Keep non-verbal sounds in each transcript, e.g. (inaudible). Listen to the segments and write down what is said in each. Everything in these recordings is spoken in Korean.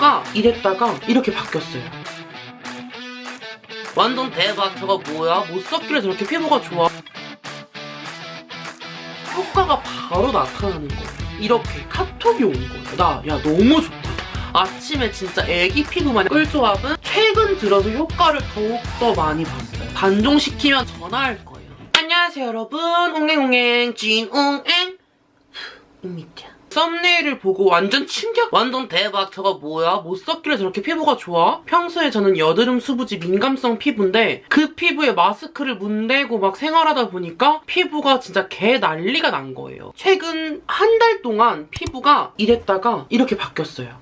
피부가 이랬다가 이렇게 바뀌었어요. 완전 대박. 저거 뭐야? 못 썼길래 저렇게 피부가 좋아. 효과가 바로 나타나는 거예요. 이렇게 카톡이 온 거예요. 나, 야, 너무 좋다. 아침에 진짜 애기 피부 마냥 꿀조합은 최근 들어서 효과를 더욱더 많이 봤어요. 반종시키면 전화할 거예요. 안녕하세요, 여러분. 옹행옹행, 진옹행. 웅미티야. 썸네일을 보고 완전 충격! 완전 대박! 저거 뭐야? 못 썼길래 저렇게 피부가 좋아? 평소에 저는 여드름 수부지 민감성 피부인데 그 피부에 마스크를 문대고 막 생활하다 보니까 피부가 진짜 개 난리가 난 거예요. 최근 한 달 동안 피부가 이랬다가 이렇게 바뀌었어요.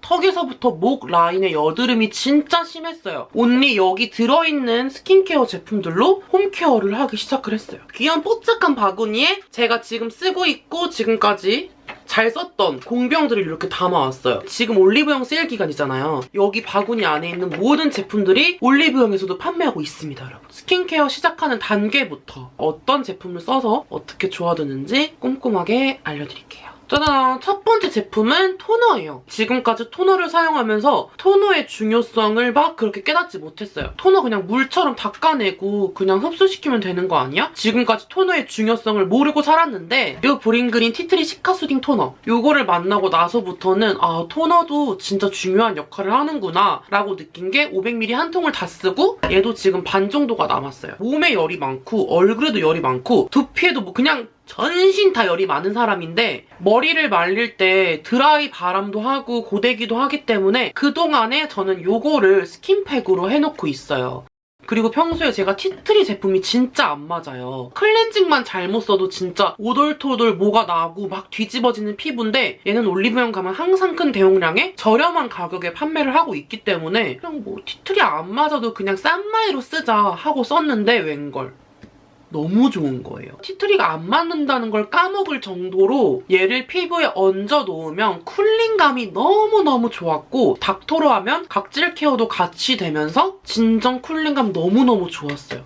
턱에서부터 목 라인에 여드름이 진짜 심했어요. 온리 여기 들어있는 스킨케어 제품들로 홈케어를 하기 시작을 했어요. 귀한 뽀짝한 바구니에 제가 지금 쓰고 있고 지금까지 잘 썼던 공병들을 이렇게 담아왔어요. 지금 올리브영 세일 기간이잖아요. 여기 바구니 안에 있는 모든 제품들이 올리브영에서도 판매하고 있습니다, 여러분. 스킨케어 시작하는 단계부터 어떤 제품을 써서 어떻게 좋아지는지 꼼꼼하게 알려드릴게요. 짜잔! 첫 번째 제품은 토너예요. 지금까지 토너를 사용하면서 토너의 중요성을 막 그렇게 깨닫지 못했어요. 토너 그냥 물처럼 닦아내고 그냥 흡수시키면 되는 거 아니야? 지금까지 토너의 중요성을 모르고 살았는데 이 브링그린 tea tree cica soothing 토너 이거를 만나고 나서부터는 아 토너도 진짜 중요한 역할을 하는구나 라고 느낀 게 500ml 한 통을 다 쓰고 얘도 지금 반 정도가 남았어요. 몸에 열이 많고 얼굴에도 열이 많고 두피에도 뭐 그냥 전신 다 열이 많은 사람인데 머리를 말릴 때 드라이 바람도 하고 고데기도 하기 때문에 그동안에 저는 요거를 스킨팩으로 해놓고 있어요. 그리고 평소에 제가 tea tree 제품이 진짜 안 맞아요. 클렌징만 잘못 써도 진짜 오돌토돌 뭐가 나고 막 뒤집어지는 피부인데 얘는 올리브영 가면 항상 큰 대용량에 저렴한 가격에 판매를 하고 있기 때문에 그냥 뭐 tea tree 안 맞아도 그냥 싼마이로 쓰자 하고 썼는데 웬걸. 너무 좋은 거예요. tea tree가 안 맞는다는 걸 까먹을 정도로 얘를 피부에 얹어 놓으면 cooling감이 너무너무 좋았고 닦토로 하면 각질 케어도 같이 되면서 진정 cooling감 너무너무 좋았어요.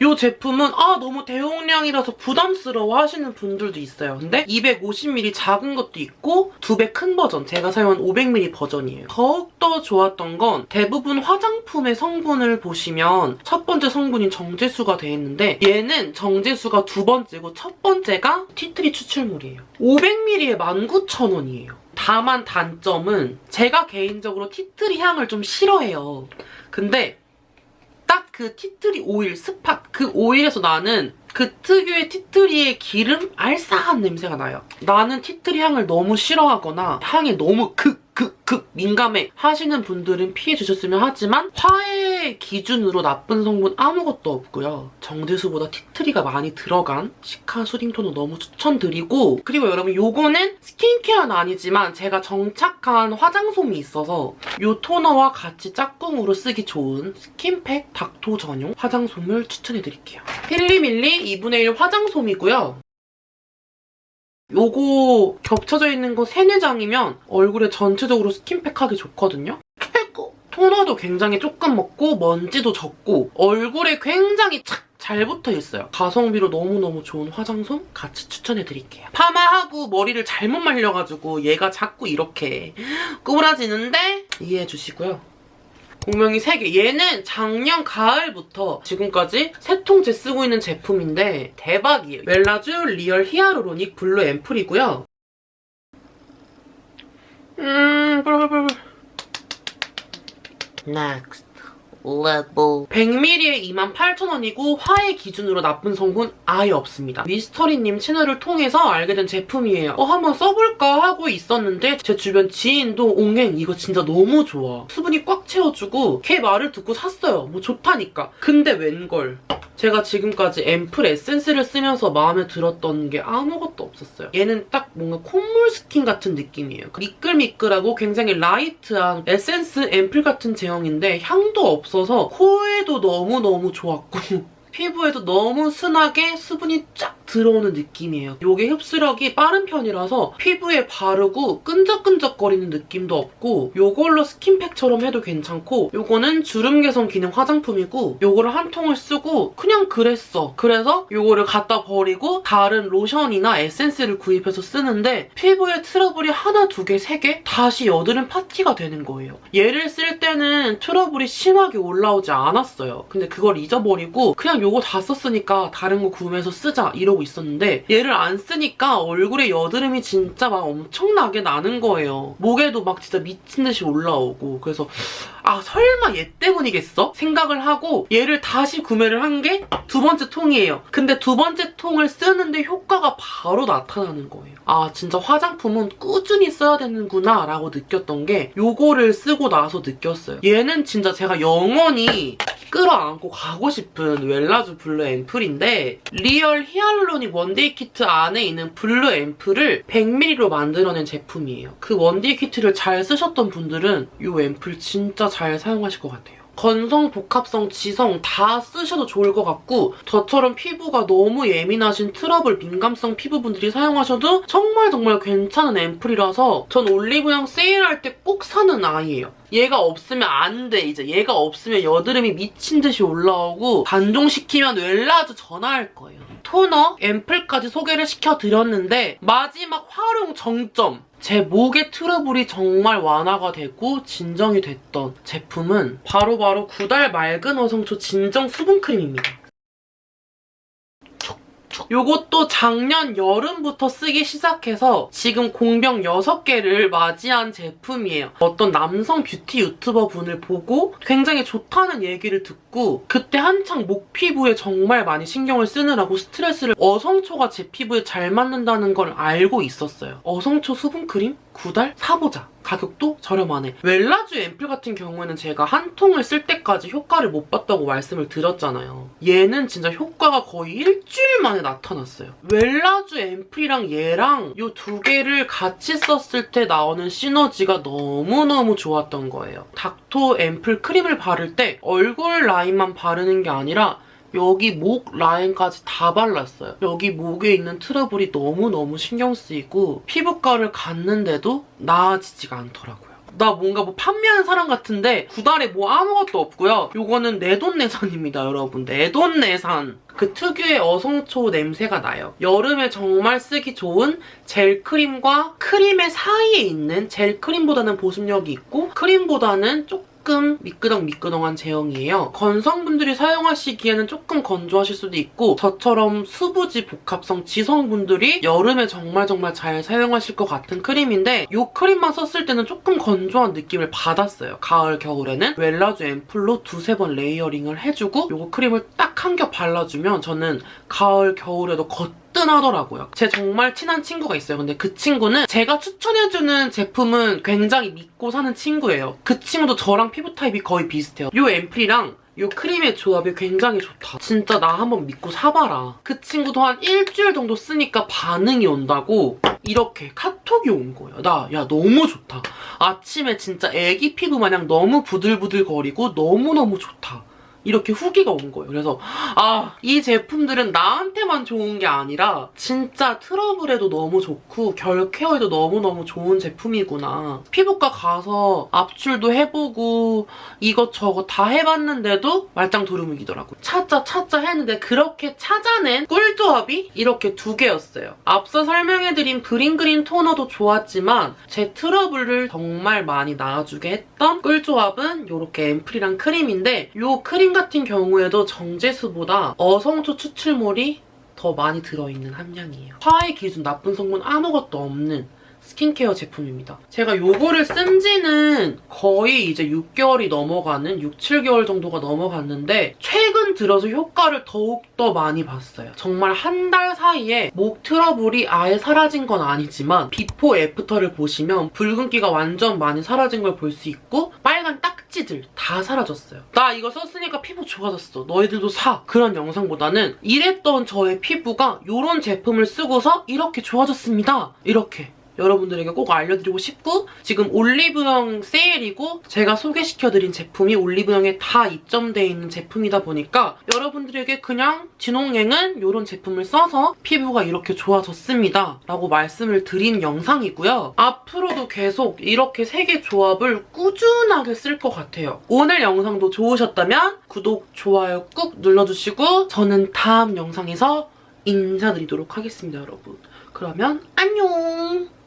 이 제품은 아 너무 대용량이라서 부담스러워 하시는 분들도 있어요. 근데 250ml 작은 것도 있고 두 배 큰 버전, 제가 사용한 500ml 버전이에요. 더욱더 좋았던 건 대부분 화장품의 성분을 보시면 첫 번째 성분인 정제수가 돼 있는데 얘는 정제수가 두 번째고 첫 번째가 tea tree 추출물이에요. 500ml에 19,000원이에요. 다만 단점은 제가 개인적으로 tea tree 향을 좀 싫어해요. 근데 딱 그 tea tree 오일, spot 그 오일에서 나는 그 특유의 tea tree의 기름 알싸한 냄새가 나요. 나는 tea tree 향을 너무 싫어하거나 향에 너무 극, 극, 극 민감해 하시는 분들은 피해 주셨으면 하지만 화해 기준으로 나쁜 성분 아무것도 없고요. 정제수보다 tea tree가 많이 들어간 cica soothing 토너 너무 추천드리고 그리고 여러분 요거는 스킨케어는 아니지만 제가 정착한 화장솜이 있어서 요 토너와 같이 짝꿍으로 쓰기 좋은 스킨팩 닥토 전용 화장솜을 추천해드릴게요. 필리밀리 2분의 1 화장솜이고요. 요거 겹쳐져 있는 거 3, 4장이면 얼굴에 전체적으로 스킨팩하기 좋거든요? 최고! 토너도 굉장히 조금 먹고 먼지도 적고 얼굴에 굉장히 착 잘 붙어있어요. 가성비로 너무너무 좋은 화장솜 같이 추천해드릴게요. 파마하고 머리를 잘못 말려가지고 얘가 자꾸 이렇게 (gasps) 꾸부라지는데 이해해주시고요. 공병이 3개. 얘는 작년 가을부터 지금까지 세 통째 쓰고 있는 제품인데 대박이에요. 웰라쥬 real hyaluronic blue 앰플이고요. 음, 빨빨빨. Next level 100ml에 28,000원이고 화해 기준으로 나쁜 성분 아예 없습니다. 미스터리님 채널을 통해서 알게 된 제품이에요. 어 한번 써볼까 하고 있었는데 제 주변 지인도 옹행 이거 진짜 너무 좋아. 수분이 꽉 채워주고 걔 말을 듣고 샀어요. 뭐 좋다니까. 근데 웬걸. 제가 지금까지 앰플 에센스를 쓰면서 마음에 들었던 게 아무것도 없었어요. 얘는 딱 뭔가 콧물 스킨 같은 느낌이에요. 미끌미끌하고 굉장히 light한 에센스 앰플 같은 제형인데 향도 없어서 코에도 너무너무 좋았고 (laughs) 피부에도 너무 순하게 수분이 쫙 들어오는 느낌이에요. 이게 흡수력이 빠른 편이라서 피부에 바르고 끈적끈적거리는 느낌도 없고 이걸로 스킨팩처럼 해도 괜찮고 이거는 주름 개선 기능 화장품이고 이거를 한 통을 쓰고 그냥 그랬어. 그래서 이거를 갖다 버리고 다른 로션이나 에센스를 구입해서 쓰는데 피부에 트러블이 하나, 두 개, 세 개? 다시 여드름 파티가 되는 거예요. 얘를 쓸 때는 트러블이 심하게 올라오지 않았어요. 근데 그걸 잊어버리고 그냥 요거 다 썼으니까 다른 거 구매해서 쓰자 이러고 있었는데 얘를 안 쓰니까 얼굴에 여드름이 진짜 막 엄청나게 나는 거예요. 목에도 막 진짜 미친 듯이 올라오고 그래서 아 설마 얘 때문이겠어? 생각을 하고 얘를 다시 구매를 한 게 두 번째 통이에요. 근데 두 번째 통을 쓰는데 효과가 바로 나타나는 거예요. 아 진짜 화장품은 꾸준히 써야 되는구나 라고 느꼈던 게 요거를 쓰고 나서 느꼈어요. 얘는 진짜 제가 영원히 끌어안고 가고 싶은 웰라주 blue 앰플인데 real hyaluronic one day 키트 안에 있는 blue 앰플을 100ml로 만들어낸 제품이에요. 그 one day 키트를 잘 쓰셨던 분들은 이 앰플 진짜 잘 사용하실 것 같아요. 건성, 복합성, 지성 다 쓰셔도 좋을 것 같고 저처럼 피부가 너무 예민하신 트러블, 민감성 피부분들이 사용하셔도 정말 정말 괜찮은 앰플이라서 전 올리브영 세일할 때 꼭 사는 아이예요. 얘가 없으면 안 돼, 이제. 얘가 없으면 여드름이 미친 듯이 올라오고 단종시키면 웰라주 전화할 거예요. 토너, 앰플까지 소개를 시켜드렸는데 마지막 활용 정점. 제 목의 트러블이 정말 완화가 되고 진정이 됐던 제품은 바로바로 구달 맑은 어성초 진정 수분크림입니다. 요것도 작년 여름부터 쓰기 시작해서 지금 공병 6개를 맞이한 제품이에요. 어떤 남성 뷰티 유튜버 분을 보고 굉장히 좋다는 얘기를 듣고 그때 한창 목 피부에 정말 많이 신경을 쓰느라고 스트레스를 어성초가 제 피부에 잘 맞는다는 걸 알고 있었어요. 어성초 수분크림? 9달? 사보자. 가격도 저렴하네. 웰라주 앰플 같은 경우에는 제가 한 통을 쓸 때까지 효과를 못 봤다고 말씀을 드렸잖아요. 얘는 진짜 효과가 거의 일주일 만에 나타났어요. 웰라주 앰플이랑 얘랑 이 두 개를 같이 썼을 때 나오는 시너지가 너무너무 좋았던 거예요. 닥토 앰플 크림을 바를 때 얼굴 라인만 바르는 게 아니라 여기 목 라인까지 다 발랐어요. 여기 목에 있는 트러블이 너무너무 신경 쓰이고 피부과를 갔는데도 나아지지가 않더라고요. 나 뭔가 뭐 판매하는 사람 같은데 구달에 뭐 아무것도 없고요. 요거는 내돈내산입니다, 여러분. 내돈내산. 그 특유의 어성초 냄새가 나요. 여름에 정말 쓰기 좋은 젤 크림과 크림의 사이에 있는 젤 크림보다는 보습력이 있고 크림보다는 조금 조금 미끄덩미끄덩한 제형이에요. 건성분들이 사용하시기에는 조금 건조하실 수도 있고 저처럼 수부지 복합성 지성분들이 여름에 정말 정말 잘 사용하실 것 같은 크림인데 이 크림만 썼을 때는 조금 건조한 느낌을 받았어요. 가을, 겨울에는 웰라주 앰플로 두세 번 layering을 해주고 이 크림을 딱 한 겹 발라주면 저는 가을, 겨울에도 겉 뜨하더라고요. 제 정말 친한 친구가 있어요. 근데 그 친구는 제가 추천해주는 제품은 굉장히 믿고 사는 친구예요. 그 친구도 저랑 피부 타입이 거의 비슷해요. 이 앰플이랑 이 크림의 조합이 굉장히 좋다. 진짜 나 한번 믿고 사봐라. 그 친구도 한 일주일 정도 쓰니까 반응이 온다고 이렇게 카톡이 온 거예요. 나, 야, 너무 좋다. 아침에 진짜 애기 피부 마냥 너무 부들부들 거리고 너무너무 좋다. 이렇게 후기가 온 거예요. 그래서 아, 이 제품들은 나한테만 좋은 게 아니라 진짜 트러블에도 너무 좋고 결 케어에도 너무너무 좋은 제품이구나. 피부과 가서 압출도 해보고 이것저것 다 해봤는데도 말짱 도루묵이더라고요. 찾자 찾자 했는데 그렇게 찾아낸 꿀조합이 이렇게 두 개였어요. 앞서 설명해드린 green green 토너도 좋았지만 제 트러블을 정말 많이 나아주게 했던 꿀조합은 이렇게 앰플이랑 크림인데 이 크림 같은 경우에도 정제수보다 어성초 추출물이 더 많이 들어있는 함량이에요. 화해 기준 나쁜 성분 아무것도 없는 스킨케어 제품입니다. 제가 이거를 쓴 지는 거의 이제 6개월이 넘어가는 6, 7개월 정도가 넘어갔는데 최근 들어서 효과를 더욱더 많이 봤어요. 정말 한 달 사이에 목 트러블이 아예 사라진 건 아니지만 before after를 보시면 붉은기가 완전 많이 사라진 걸 볼 수 있고 빨간 딱지들 다 사라졌어요. 나 이거 썼으니까 피부 좋아졌어. 너희들도 사. 그런 영상보다는 이랬던 저의 피부가 이런 제품을 쓰고서 이렇게 좋아졌습니다. 이렇게. 여러분들에게 꼭 알려드리고 싶고 지금 올리브영 세일이고 제가 소개시켜드린 제품이 올리브영에 다 입점되어 있는 제품이다 보니까 여러분들에게 그냥 진홍행은 이런 제품을 써서 피부가 이렇게 좋아졌습니다 라고 말씀을 드린 영상이고요. 앞으로도 계속 이렇게 세 개 조합을 꾸준하게 쓸 것 같아요. 오늘 영상도 좋으셨다면 구독, 좋아요 꾹 눌러주시고 저는 다음 영상에서 인사드리도록 하겠습니다, 여러분. 그러면 안녕!